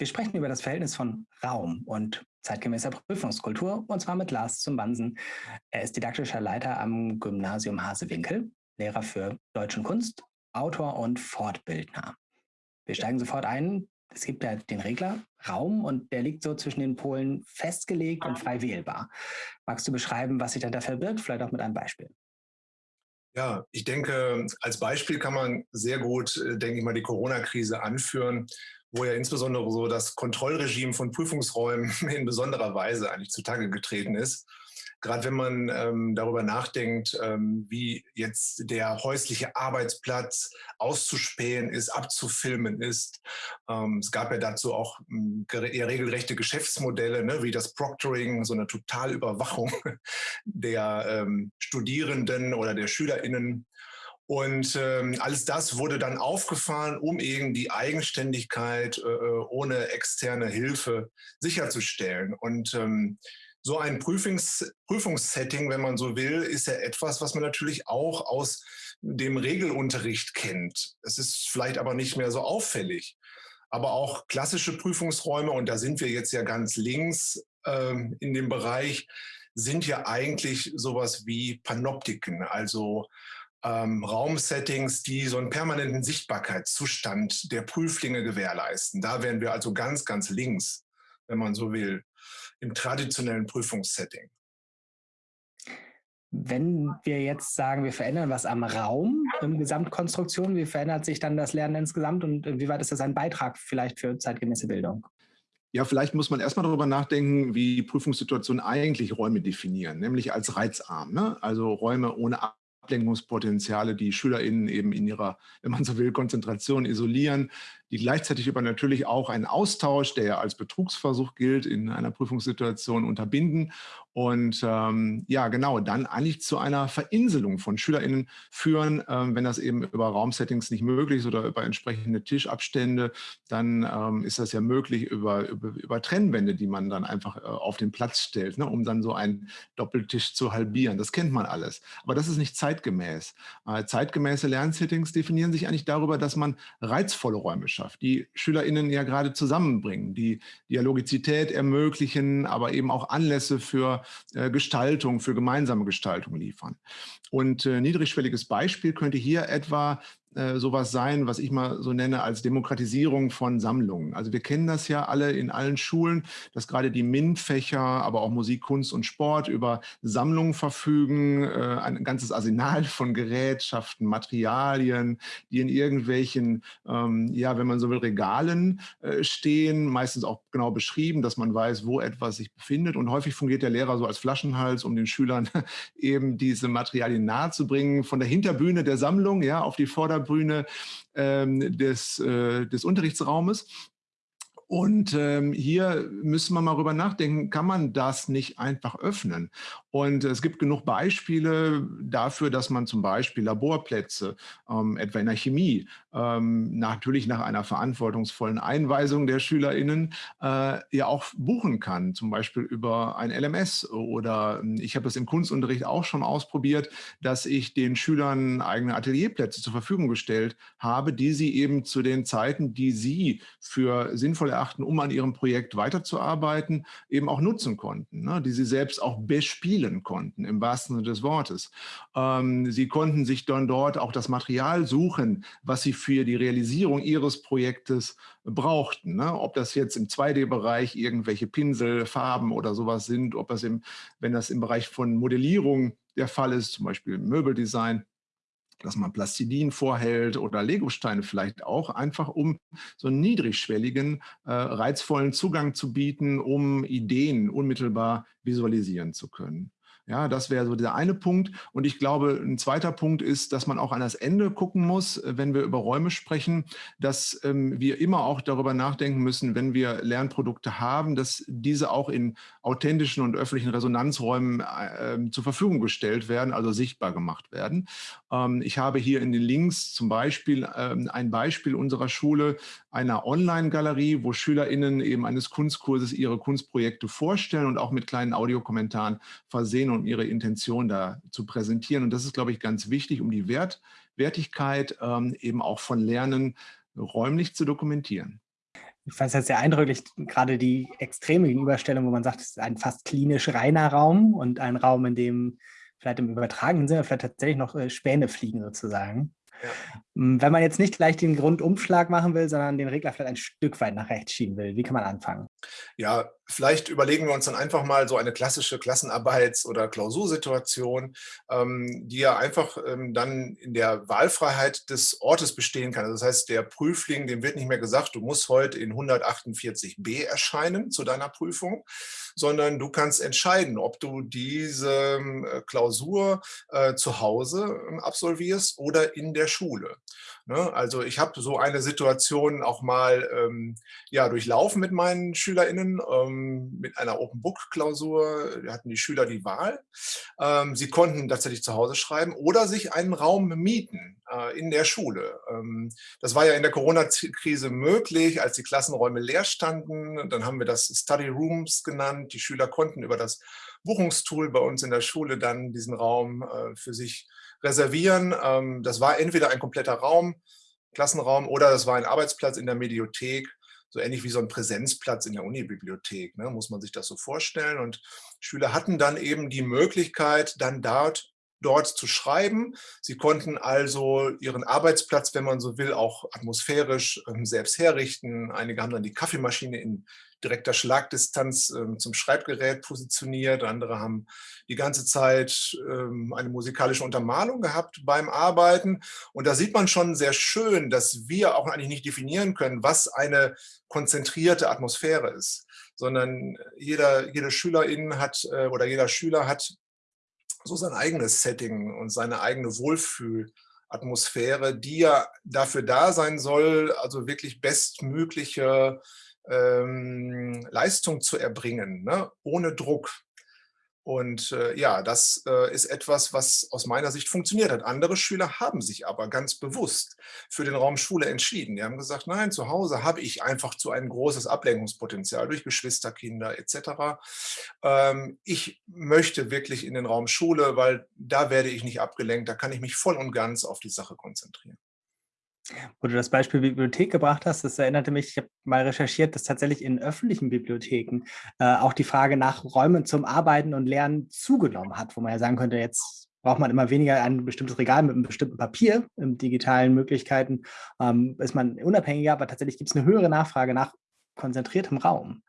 Wir sprechen über das Verhältnis von Raum und zeitgemäßer Prüfungskultur, und zwar mit Lars zum Bansen. Er ist didaktischer Leiter am Gymnasium Hasewinkel, Lehrer für Deutsch und Kunst, Autor und Fortbildner. Wir steigen sofort ein. Es gibt ja den Regler Raum und der liegt so zwischen den Polen festgelegt und frei wählbar. Magst du beschreiben, was sich da verbirgt? Vielleicht auch mit einem Beispiel. Ja, ich denke, als Beispiel kann man sehr gut, äh, denke ich mal, die Corona-Krise anführen, wo ja insbesondere so das Kontrollregime von Prüfungsräumen in besonderer Weise eigentlich zutage getreten ist. Gerade wenn man ähm, darüber nachdenkt, ähm, wie jetzt der häusliche Arbeitsplatz auszuspähen ist, abzufilmen ist. Ähm, es gab ja dazu auch ähm, eher regelrechte Geschäftsmodelle, ne, wie das Proctoring, so eine Totalüberwachung der ähm, Studierenden oder der SchülerInnen. Und ähm, alles das wurde dann aufgefahren, um eben die Eigenständigkeit äh, äh, ohne externe Hilfe sicherzustellen. Und ähm, so ein Prüfungs Prüfungssetting, wenn man so will, ist ja etwas, was man natürlich auch aus dem Regelunterricht kennt. Es ist vielleicht aber nicht mehr so auffällig. Aber auch klassische Prüfungsräume, und da sind wir jetzt ja ganz links ähm, in dem Bereich, sind ja eigentlich sowas wie Panoptiken, also ähm, Raumsettings, die so einen permanenten Sichtbarkeitszustand der Prüflinge gewährleisten. Da wären wir also ganz, ganz links, wenn man so will, im traditionellen Prüfungssetting. Wenn wir jetzt sagen, wir verändern was am Raum im Gesamtkonstruktion, wie verändert sich dann das Lernen insgesamt und wie weit ist das ein Beitrag vielleicht für zeitgemäße Bildung? Ja, vielleicht muss man erstmal darüber nachdenken, wie Prüfungssituationen eigentlich Räume definieren, nämlich als reizarm. Ne? Also Räume ohne Ablenkungspotenziale, die SchülerInnen eben in ihrer, wenn man so will, Konzentration isolieren, die gleichzeitig aber natürlich auch einen Austausch, der ja als Betrugsversuch gilt, in einer Prüfungssituation unterbinden und ähm, ja, genau, dann eigentlich zu einer Verinselung von SchülerInnen führen, ähm, wenn das eben über Raumsettings nicht möglich ist oder über entsprechende Tischabstände, dann ähm, ist das ja möglich über, über, über, Trennwände, die man dann einfach äh, auf den Platz stellt, ne, um dann so einen Doppeltisch zu halbieren. Das kennt man alles, aber das ist nicht zeitgemäß. Äh, zeitgemäße Lernsettings definieren sich eigentlich darüber, dass man reizvolle Räume schafft, die SchülerInnen ja gerade zusammenbringen, die Dialogizität ermöglichen, aber eben auch Anlässe für äh, Gestaltung, für gemeinsame Gestaltung liefern. Und äh, niedrigschwelliges Beispiel könnte hier etwa äh, sowas sein, was ich mal so nenne als Demokratisierung von Sammlungen. Also wir kennen das ja alle in allen Schulen, dass gerade die MINT-Fächer, aber auch Musik, Kunst und Sport über Sammlungen verfügen, äh, ein ganzes Arsenal von Gerätschaften, Materialien, die in irgendwelchen, ähm, ja, wenn man so will, Regalen äh, stehen, meistens auch genau beschrieben, dass man weiß, wo etwas sich befindet. Und häufig fungiert der Lehrer so als Flaschenhals, um den Schülern eben diese Materialien nahezubringen, von der Hinterbühne der Sammlung ja, auf die Vorder Bühne ähm, des, äh, des Unterrichtsraumes. Und ähm, hier müssen wir mal drüber nachdenken, kann man das nicht einfach öffnen? Und es gibt genug Beispiele dafür, dass man zum Beispiel Laborplätze, ähm, etwa in der Chemie, ähm, natürlich nach einer verantwortungsvollen Einweisung der SchülerInnen, äh, ja auch buchen kann, zum Beispiel über ein LMS. Oder ähm, ich habe das im Kunstunterricht auch schon ausprobiert, dass ich den Schülern eigene Atelierplätze zur Verfügung gestellt habe, die sie eben zu den Zeiten, die sie für sinnvoll erachten, um an ihrem Projekt weiterzuarbeiten, eben auch nutzen konnten, ne? die sie selbst auch bespielen konnten, im wahrsten Sinne des Wortes. Ähm, sie konnten sich dann dort auch das Material suchen, was sie für die Realisierung ihres Projektes brauchten. Ne? Ob das jetzt im 2D-Bereich irgendwelche Pinsel, Farben oder sowas sind, ob das im, wenn das im Bereich von Modellierung der Fall ist, zum Beispiel Möbeldesign, dass man Plastilin vorhält oder Legosteine vielleicht auch, einfach um so einen niedrigschwelligen, äh, reizvollen Zugang zu bieten, um Ideen unmittelbar visualisieren zu können. Ja, das wäre so der eine Punkt. Und ich glaube, ein zweiter Punkt ist, dass man auch an das Ende gucken muss, äh, wenn wir über Räume sprechen, dass ähm, wir immer auch darüber nachdenken müssen, wenn wir Lernprodukte haben, dass diese auch in authentischen und öffentlichen Resonanzräumen äh, ähm, zur Verfügung gestellt werden, also sichtbar gemacht werden. Ähm, ich habe hier in den Links zum Beispiel ähm, ein Beispiel unserer Schule, einer Online-Galerie, wo SchülerInnen eben eines Kunstkurses ihre Kunstprojekte vorstellen und auch mit kleinen Audiokommentaren versehen, um ihre Intention da zu präsentieren. Und das ist, glaube ich, ganz wichtig, um die Wert, Wertigkeit ähm, eben auch von Lernen räumlich zu dokumentieren. Ich fand es jetzt sehr eindrücklich, gerade die extreme Gegenüberstellung, wo man sagt, es ist ein fast klinisch reiner Raum und ein Raum, in dem vielleicht im übertragenen Sinne vielleicht tatsächlich noch äh, Späne fliegen sozusagen. Hm, wenn man jetzt nicht gleich den Grundumschlag machen will, sondern den Regler vielleicht ein Stück weit nach rechts schieben will, wie kann man anfangen? Ja, vielleicht überlegen wir uns dann einfach mal so eine klassische Klassenarbeits- oder Klausursituation, ähm, die ja einfach ähm, dann in der Wahlfreiheit des Ortes bestehen kann. Also das heißt, der Prüfling, dem wird nicht mehr gesagt, du musst heute in 148b erscheinen zu deiner Prüfung, sondern du kannst entscheiden, ob du diese äh, Klausur äh, zu Hause äh, absolvierst oder in der Schule. Ne? Also ich habe so eine Situation auch mal ähm, ja, durchlaufen mit meinen SchülerInnen, ähm, mit einer Open-Book-Klausur hatten die Schüler die Wahl. Ähm, sie konnten tatsächlich zu Hause schreiben oder sich einen Raum mieten äh, in der Schule. Ähm, das war ja in der Corona-Krise möglich, als die Klassenräume leer standen. Dann haben wir das Study Rooms genannt. Die Schüler konnten über das Buchungstool bei uns in der Schule dann diesen Raum äh, für sich reservieren. Ähm, das war entweder ein kompletter Raum, Klassenraum, oder das war ein Arbeitsplatz in der Mediothek, so ähnlich wie so ein Präsenzplatz in der Unibibliothek, ne, muss man sich das so vorstellen. Und Schüler hatten dann eben die Möglichkeit, dann dort dort zu schreiben. Sie konnten also ihren Arbeitsplatz, wenn man so will, auch atmosphärisch ähm, selbst herrichten. Einige haben dann die Kaffeemaschine in direkter Schlagdistanz ähm, zum Schreibgerät positioniert. Andere haben die ganze Zeit ähm, eine musikalische Untermalung gehabt beim Arbeiten. Und da sieht man schon sehr schön, dass wir auch eigentlich nicht definieren können, was eine konzentrierte Atmosphäre ist, sondern jeder, jede Schülerin hat äh, oder jeder Schüler hat so sein eigenes Setting und seine eigene Wohlfühlatmosphäre, die ja dafür da sein soll, also wirklich bestmögliche ähm, Leistung zu erbringen, ne? ohne Druck. Und äh, ja, das äh, ist etwas, was aus meiner Sicht funktioniert hat. Andere Schüler haben sich aber ganz bewusst für den Raum Schule entschieden. Die haben gesagt, nein, zu Hause habe ich einfach zu ein großes Ablenkungspotenzial durch Geschwisterkinder etc. Ähm, ich möchte wirklich in den Raum Schule, weil da werde ich nicht abgelenkt, da kann ich mich voll und ganz auf die Sache konzentrieren. Wo du das Beispiel Bibliothek gebracht hast, das erinnerte mich, ich habe mal recherchiert, dass tatsächlich in öffentlichen Bibliotheken äh, auch die Frage nach Räumen zum Arbeiten und Lernen zugenommen hat, wo man ja sagen könnte, jetzt braucht man immer weniger ein bestimmtes Regal mit einem bestimmten Papier, in digitalen Möglichkeiten, ähm, ist man unabhängiger, aber tatsächlich gibt es eine höhere Nachfrage nach konzentriertem Raum.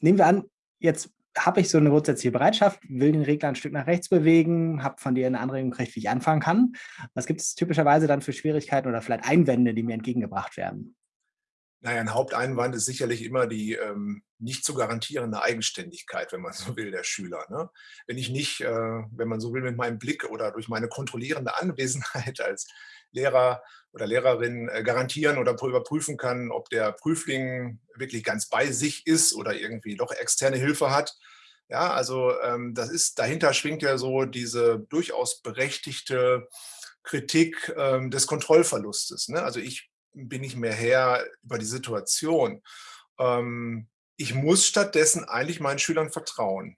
Nehmen wir an, jetzt habe ich so eine grundsätzliche Bereitschaft, will den Regler ein Stück nach rechts bewegen, habe von dir eine Anregung gekriegt, wie ich anfangen kann. Was gibt es typischerweise dann für Schwierigkeiten oder vielleicht Einwände, die mir entgegengebracht werden? Naja, ein Haupteinwand ist sicherlich immer die ähm, nicht zu garantierende Eigenständigkeit, wenn man so will, der Schüler. Ne? Wenn ich nicht, äh, wenn man so will, mit meinem Blick oder durch meine kontrollierende Anwesenheit als Lehrer oder Lehrerin äh, garantieren oder überprüfen kann, ob der Prüfling wirklich ganz bei sich ist oder irgendwie doch externe Hilfe hat. Ja, also ähm, das ist, dahinter schwingt ja so diese durchaus berechtigte Kritik ähm, des Kontrollverlustes. Ne? Also ich bin nicht mehr Herr über die Situation. Ähm, ich muss stattdessen eigentlich meinen Schülern vertrauen.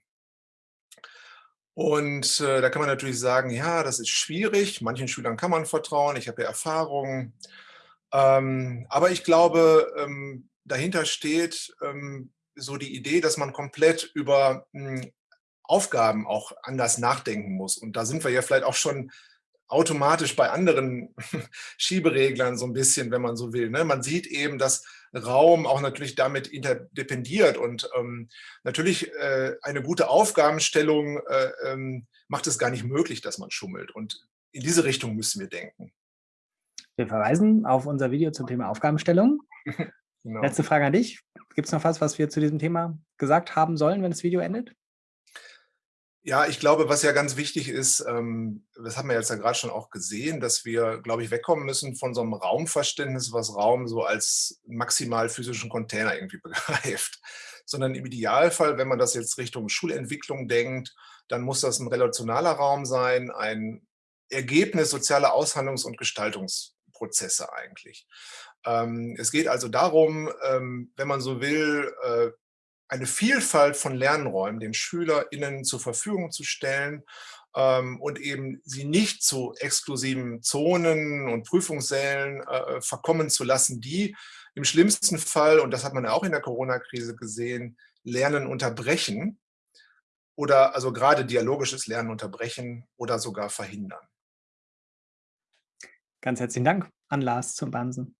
Und äh, da kann man natürlich sagen, ja, das ist schwierig, manchen Schülern kann man vertrauen, ich habe ja Erfahrungen. Ähm, aber ich glaube, ähm, dahinter steht ähm, so die Idee, dass man komplett über mh, hm, Aufgaben auch anders nachdenken muss. Und da sind wir ja vielleicht auch schon automatisch bei anderen Schiebereglern so ein bisschen, wenn man so will. Ne? Man sieht eben, dass Raum auch natürlich damit interdependiert und ähm, natürlich äh, eine gute Aufgabenstellung äh, ähm, macht es gar nicht möglich, dass man schummelt und in diese Richtung müssen wir denken. Wir verweisen auf unser Video zum Thema Aufgabenstellung. genau. Letzte Frage an dich. Gibt es noch was, was wir zu diesem Thema gesagt haben sollen, wenn das Video endet? Ja, ich glaube, was ja ganz wichtig ist, ähm, das haben wir jetzt ja gerade schon auch gesehen, dass wir, glaube ich, wegkommen müssen von so einem Raumverständnis, was Raum so als maximal physischen Container irgendwie begreift. Sondern im Idealfall, wenn man das jetzt Richtung Schulentwicklung denkt, dann muss das ein relationaler Raum sein, ein Ergebnis sozialer Aushandlungs- und Gestaltungsprozesse eigentlich. Ähm, es geht also darum, ähm, wenn man so will, äh, eine Vielfalt von Lernräumen den SchülerInnen zur Verfügung zu stellen, ähm, und eben sie nicht zu exklusiven Zonen und Prüfungssälen äh, verkommen zu lassen, die im schlimmsten Fall, und das hat man ja auch in der Corona-Krise gesehen, Lernen unterbrechen oder also gerade dialogisches Lernen unterbrechen oder sogar verhindern. Ganz herzlichen Dank an Lars zum Bansen.